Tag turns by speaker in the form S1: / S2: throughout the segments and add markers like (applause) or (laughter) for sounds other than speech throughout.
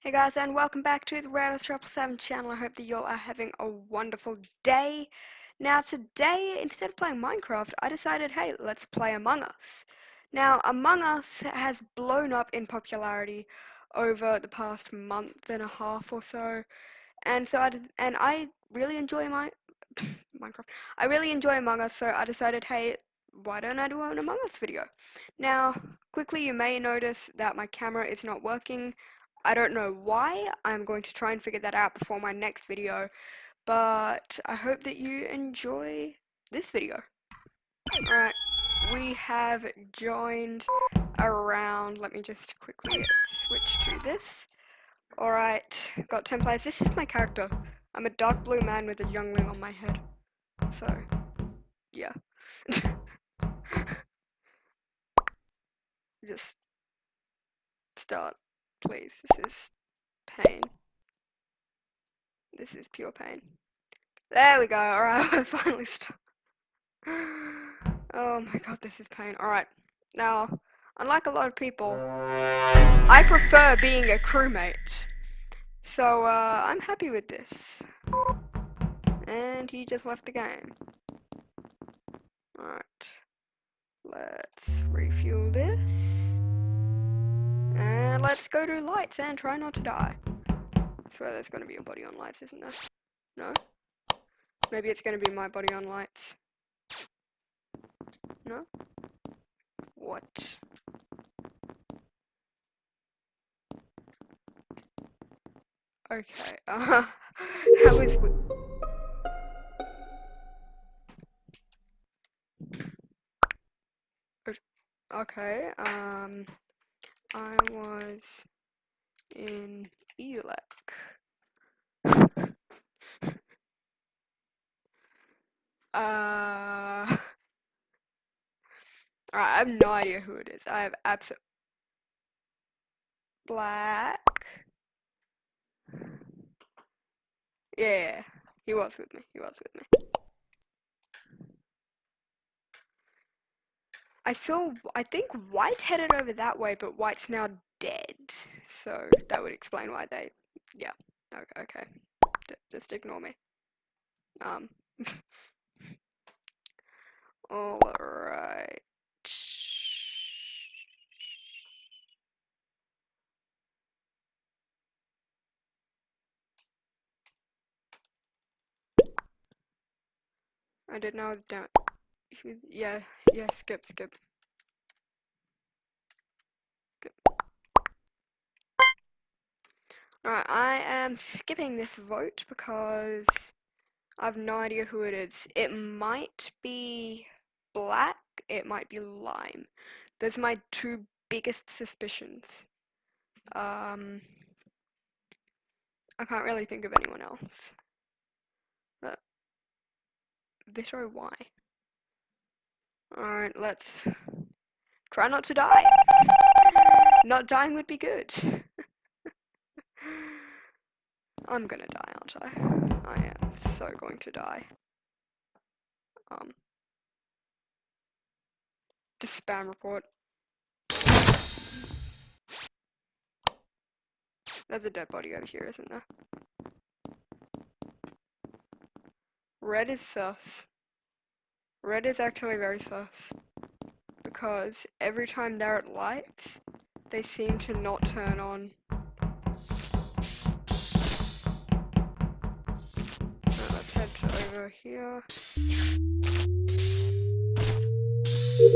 S1: Hey guys and welcome back to the Triple Seven channel. I hope that you all are having a wonderful day. Now today, instead of playing Minecraft, I decided, hey, let's play Among Us. Now, Among Us has blown up in popularity over the past month and a half or so, and so I and I really enjoy my (laughs) Minecraft. I really enjoy Among Us, so I decided, hey, why don't I do an Among Us video? Now, quickly you may notice that my camera is not working. I don't know why. I'm going to try and figure that out before my next video. But I hope that you enjoy this video. Alright, we have joined around. Let me just quickly switch to this. Alright, got 10 players. This is my character. I'm a dark blue man with a youngling on my head. So, yeah. (laughs) just start please. This is pain. This is pure pain. There we go. Alright, (laughs) I finally stopped. Oh my god, this is pain. Alright, now, unlike a lot of people, I prefer being a crewmate. So, uh, I'm happy with this. And he just left the game. Alright. Let's refuel this. And let's go to lights and try not to die. I swear there's gonna be a body on lights, isn't there? No? Maybe it's gonna be my body on lights. No? What? Okay, uh, that was... Okay, um... I was in ELEC. uh, (laughs) I have no idea who it is. I have absolute black. Yeah, he was with me. He was with me. I saw, I think White headed over that way, but White's now dead. So that would explain why they, yeah, okay, okay. D just ignore me. Um, (laughs) alright. I didn't know that yeah, yeah, skip, skip. Skip. Alright, I am skipping this vote because I have no idea who it is. It might be black, it might be lime. Those are my two biggest suspicions. Um, I can't really think of anyone else. But, Vito, why? Alright, let's try not to die. Not dying would be good. (laughs) I'm gonna die, aren't I? I am so going to die. Um. Just spam report. There's a dead body over here, isn't there? Red is sus. Red is actually very sus. Because every time they're at lights, they seem to not turn on. let's head over here.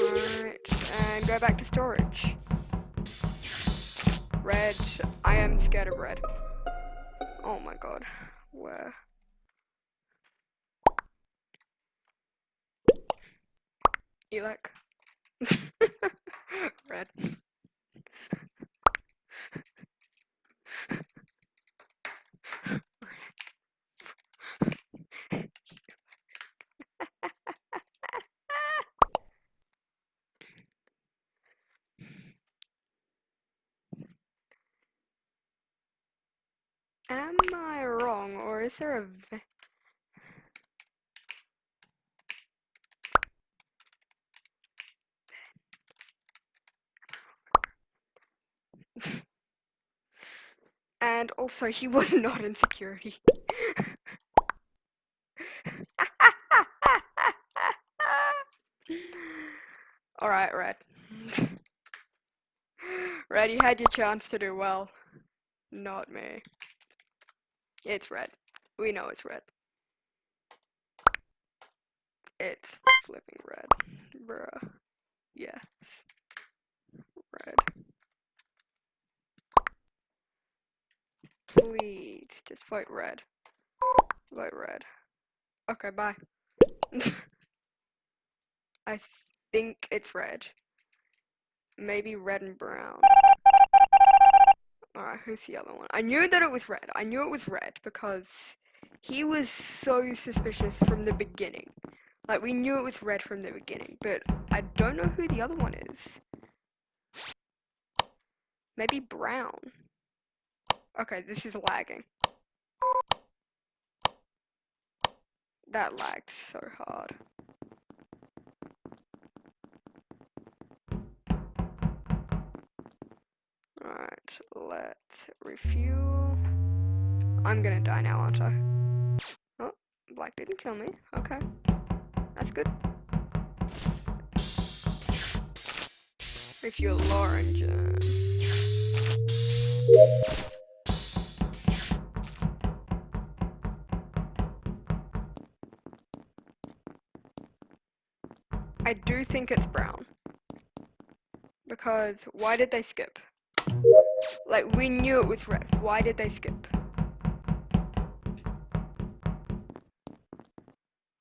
S1: Alright, and go back to storage. Red, I am scared of red. Oh my god, where? Elec. (laughs) Red. Am I wrong, or is there a And also, he was (laughs) not in security. (laughs) Alright, Red. (laughs) Red, you had your chance to do well. Not me. It's red. We know it's red. It's flipping red. Bruh. Yes. Red. Please, just vote red. Vote red. Okay, bye. (laughs) I think it's red. Maybe red and brown. Alright, who's the other one? I knew that it was red. I knew it was red because he was so suspicious from the beginning. Like, we knew it was red from the beginning, but I don't know who the other one is. Maybe brown. Okay, this is lagging. That lagged so hard. Alright, let's refuel. I'm gonna die now, aren't I? Oh, black didn't kill me. Okay. That's good. Refuel. I think it's brown. Because why did they skip? Like, we knew it was red. Why did they skip?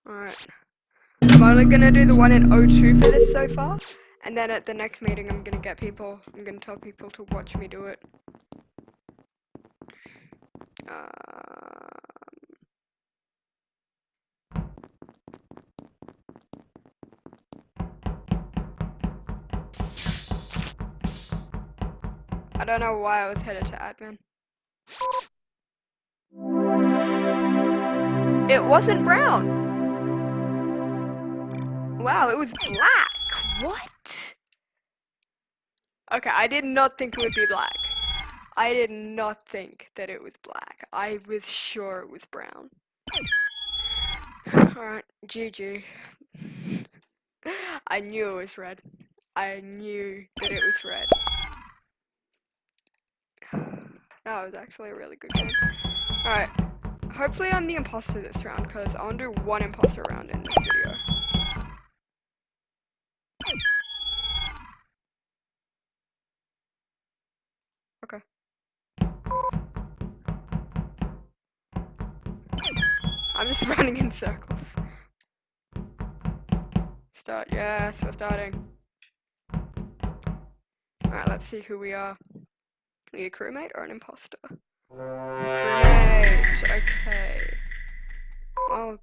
S1: Alright. I'm only gonna do the one in O2 for this so far. And then at the next meeting, I'm gonna get people, I'm gonna tell people to watch me do it. Um, I don't know why I was headed to admin. It wasn't brown. Wow, it was black. What? Okay, I did not think it would be black. I did not think that it was black. I was sure it was brown. (sighs) Alright, GG. (laughs) I knew it was red. I knew that it was red. That was actually a really good game. Alright. Hopefully I'm the imposter this round, because I want to do one imposter round in this video. Okay. I'm just (laughs) running in circles. Start, yes, we're starting. Alright, let's see who we are. A crewmate or an imposter? Crewmate, okay. Well,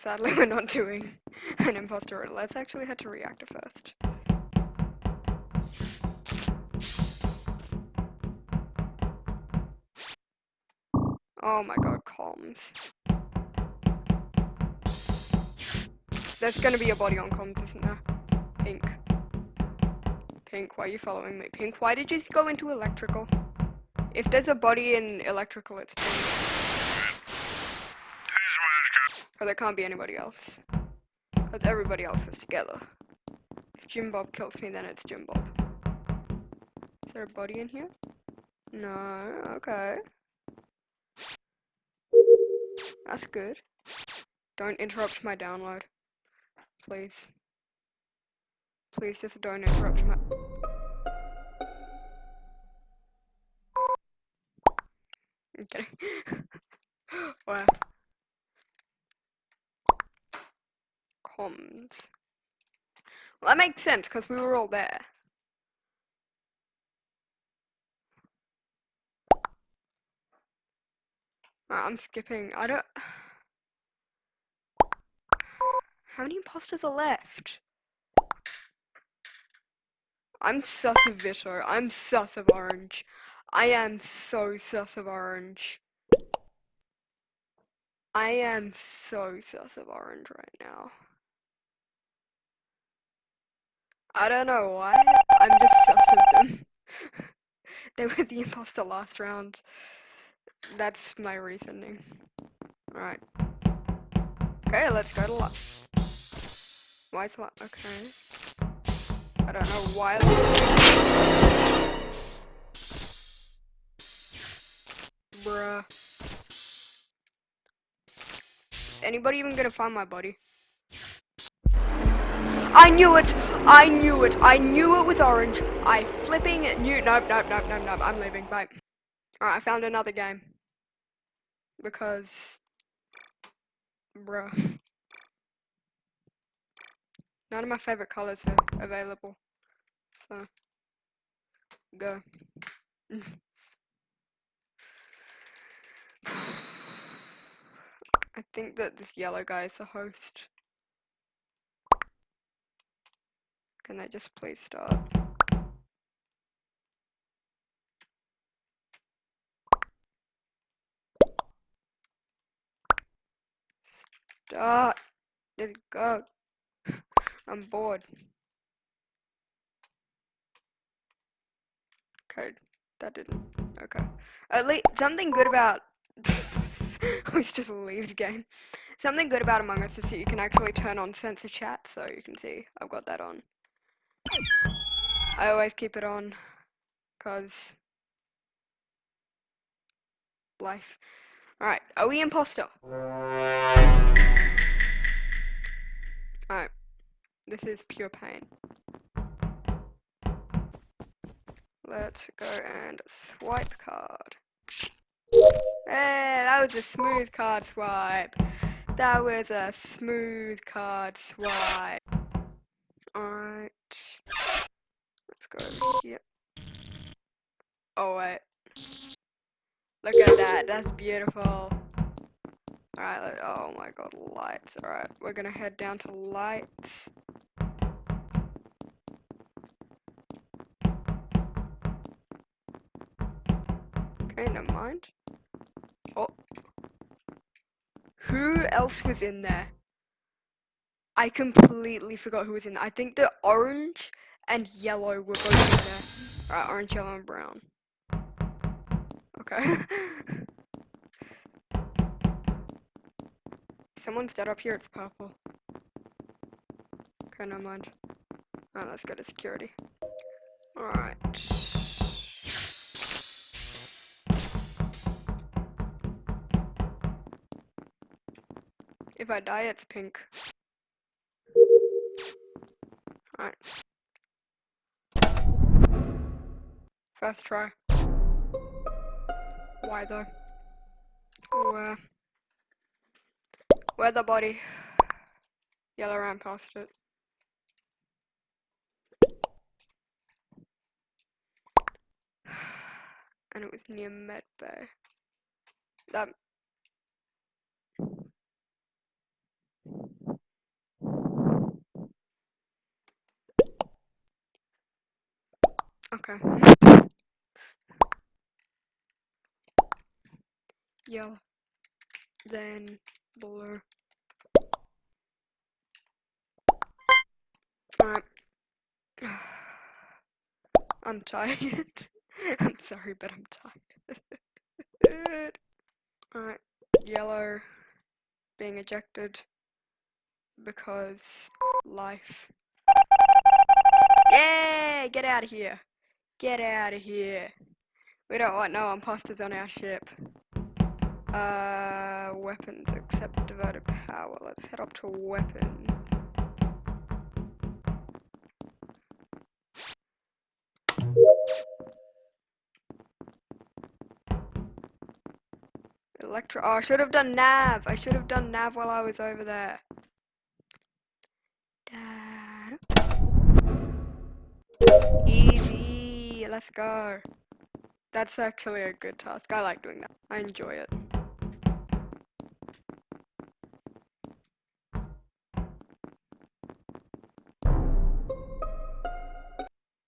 S1: sadly we're not doing an imposter Let's actually head to reactor first. Oh my god, comms. There's gonna be a body on comms, isn't there? Pink. Pink, why are you following me? Pink, why did you go into electrical? If there's a body in electrical, it's Pink. Or there can't be anybody else. Because everybody else is together. If Jim Bob kills me, then it's Jim Bob. Is there a body in here? No, okay. That's good. Don't interrupt my download. Please. Please just don't interrupt my... kidding. wow. Comms. Well, that makes sense, because we were all there. I'm skipping. I don't... How many imposters are left? I'm sus of Vito. I'm sus of Orange. I am so sus of Orange. I am so sus of Orange right now. I don't know why. I'm just sus of them. (laughs) they were the imposter last round. That's my reasoning. Alright. Okay, let's go to luck. Why is luck? Okay. I don't know why. Bruh. Anybody even gonna find my body? I knew it! I knew it! I knew it was orange! I flipping knew- Nope, nope, nope, nope, nope. I'm leaving. Bye. Alright, I found another game. Because... Bruh. None of my favorite colors are available. So... Go. (laughs) (sighs) I think that this yellow guy is the host. Can I just please start? Start! Just go. (laughs) I'm bored. Code. That didn't. Okay. At least something good about. (laughs) Oh, Let's just leave the game. Something good about Among Us is that you can actually turn on censor chat, so you can see I've got that on. I always keep it on, cause life. Alright, are we imposter? Alright, this is pure pain. Let's go and swipe card. Hey, that was a smooth card swipe. That was a smooth card swipe. Alright. Let's go here. Oh wait. Look at that, that's beautiful. Alright, oh my god, lights. Alright, we're gonna head down to lights. Okay, never mind. Oh. Who else was in there? I completely forgot who was in there. I think the orange and yellow were both in there. Alright, orange, yellow, and brown. Okay. (laughs) Someone's dead up here, it's purple. Okay, no mind. Alright, let's go to security. Alright. If I die, it's pink. Alright. First try. Why though? Where? Where the body? Yellow ran past it. (sighs) And it was near Medbay. That Okay. Yellow. Then blue. Alright. (sighs) I'm tired. (laughs) I'm sorry, but I'm tired. (laughs) Alright. Yellow being ejected because life. Yay! Get out of here. Get out of here. We don't want no imposters on our ship. Uh, weapons except devoted power. Let's head up to weapons. Electro. Oh, I should have done nav. I should have done nav while I was over there. Let's go. That's actually a good task. I like doing that. I enjoy it.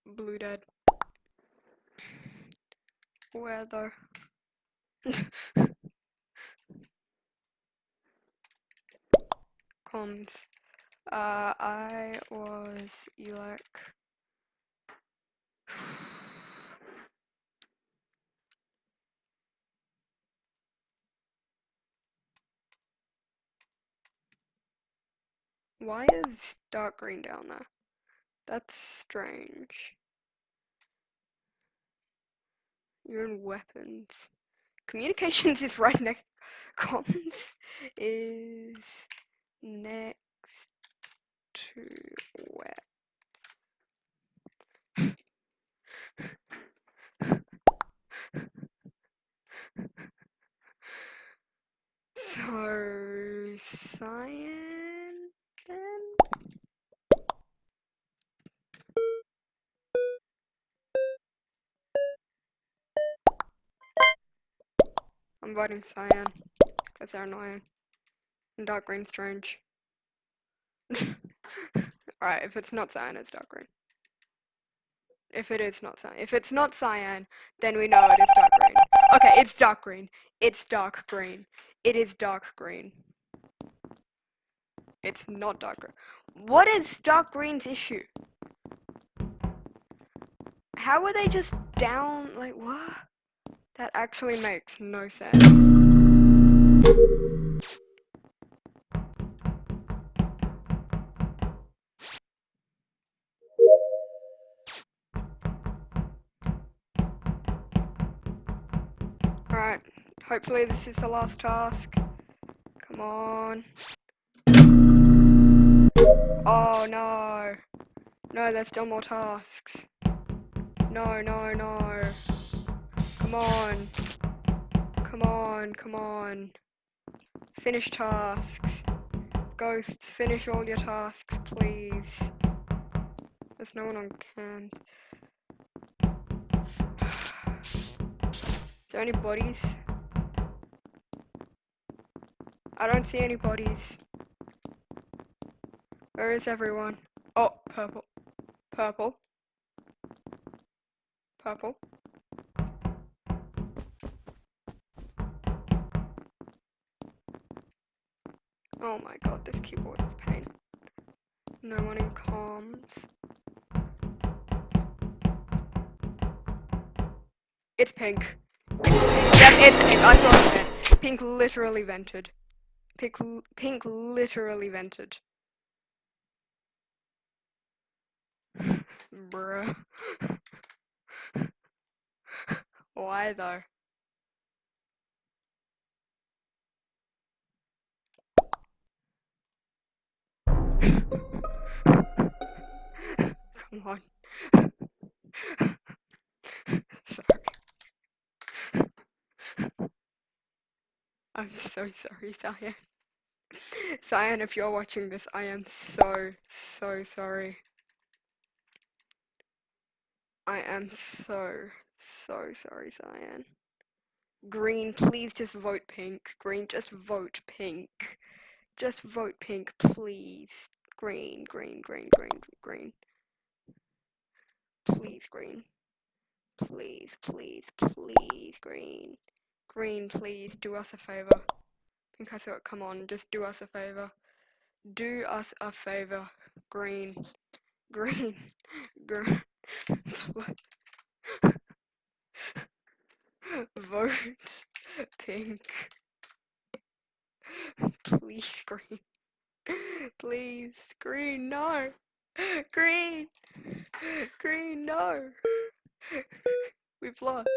S1: Blue dead. Weather. (laughs) Comms. Uh, I was Elec. Why is dark green down there? That's strange. You're in weapons. Communications (laughs) is right next. Comms is next to I'm cyan because they're annoying. And dark green strange. (laughs) Alright, if it's not cyan, it's dark green. If it is not cyan. If it's not cyan, then we know it is dark green. Okay, it's dark green. It's dark green. It is dark green. It's not dark green. What is dark green's issue? How were they just down, like, what? That actually makes no sense. Alright, hopefully this is the last task. Come on. Oh no. No, there's still more tasks. No, no, no. Come on. Come on, come on. Finish tasks. Ghosts, finish all your tasks, please. There's no one on cams. Is there any bodies? I don't see any bodies. Where is everyone? Oh, purple. Purple. Purple. Oh my god, this keyboard is pain. No one in comms. It's pink. It's pink. Yep, it's pink. I saw it. Pink literally vented. Pink, pink literally vented. (laughs) Bruh. (laughs) Why though? Come on. sorry. I'm so sorry, Cyan. Cyan, if you're watching this, I am so, so sorry. I am so, so sorry, Cyan. Green, please just vote pink. Green, just vote pink. Just vote pink, please. Green, green, green, green, green. Please, green. Please, please, please, green. Green, please, do us a favor. Pink, I thought, come on, just do us a favor. Do us a favor. Green. Green. (laughs) Green. (laughs) Vote pink. (laughs) Please, green. (laughs) Please, green, no. (gasps) Green. (gasps) Green, no. We've lost.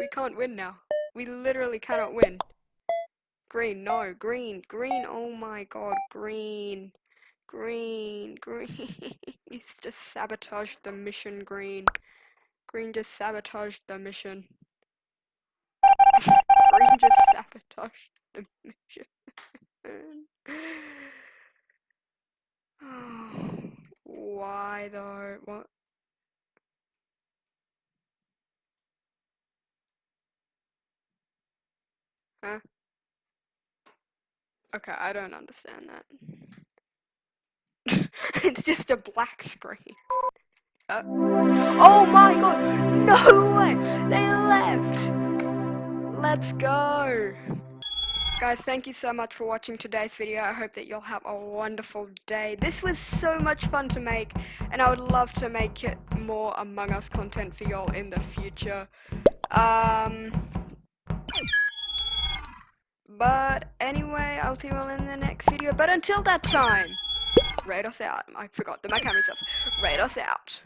S1: We can't win now. We literally cannot win. Green, no. Green, green. Oh my god, green. Green, green. (laughs) He's just sabotaged the mission, green. Green just sabotaged the mission. (laughs) green just sabotaged the mission. (sighs) Why though? What? Huh? Okay, I don't understand that. (laughs) it's just a black screen. Uh, oh my god! No way! They left! Let's go! Guys, thank you so much for watching today's video. I hope that you'll have a wonderful day. This was so much fun to make, and I would love to make it more Among Us content for y'all in the future. Um, but anyway, I'll see you all in the next video. But until that time, Raid us out. I forgot that my camera's off. Raid us out.